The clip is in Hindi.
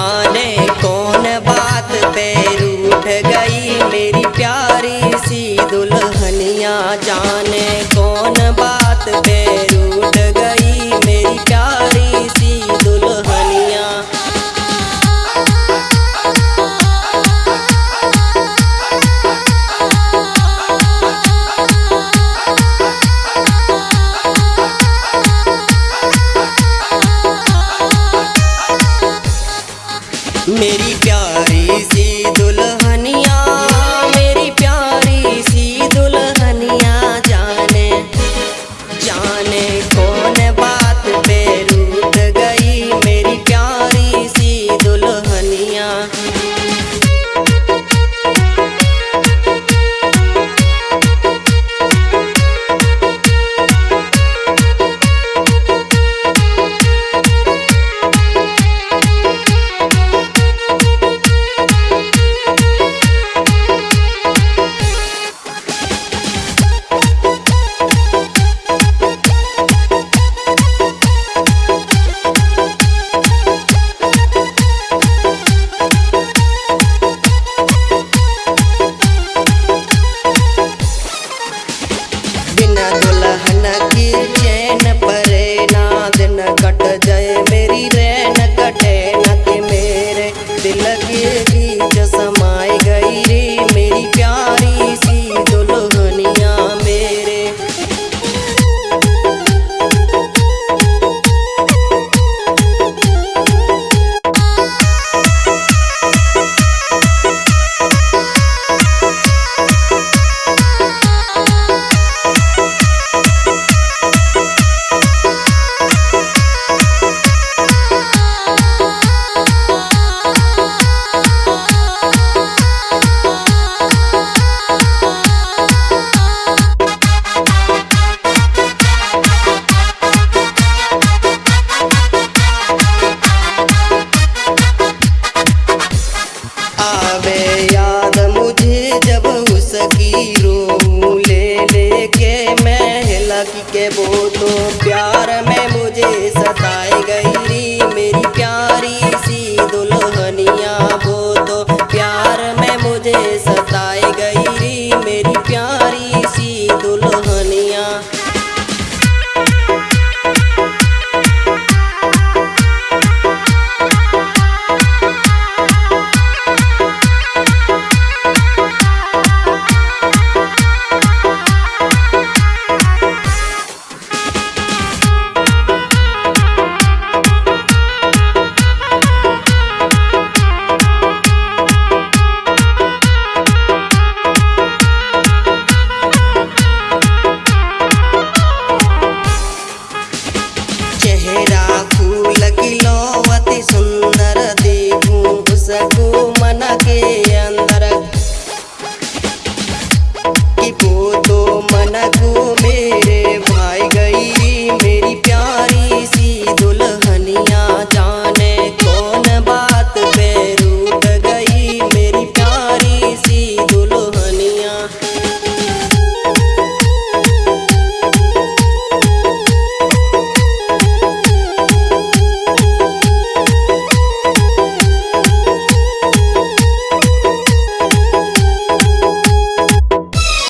जाने मेरी बिना दुल्हन की चैन परे नाद न कट जाए, मेरी रैन कटे न के मेरे दिल के रो ले लेके मैं हिला की के वो तो प्यार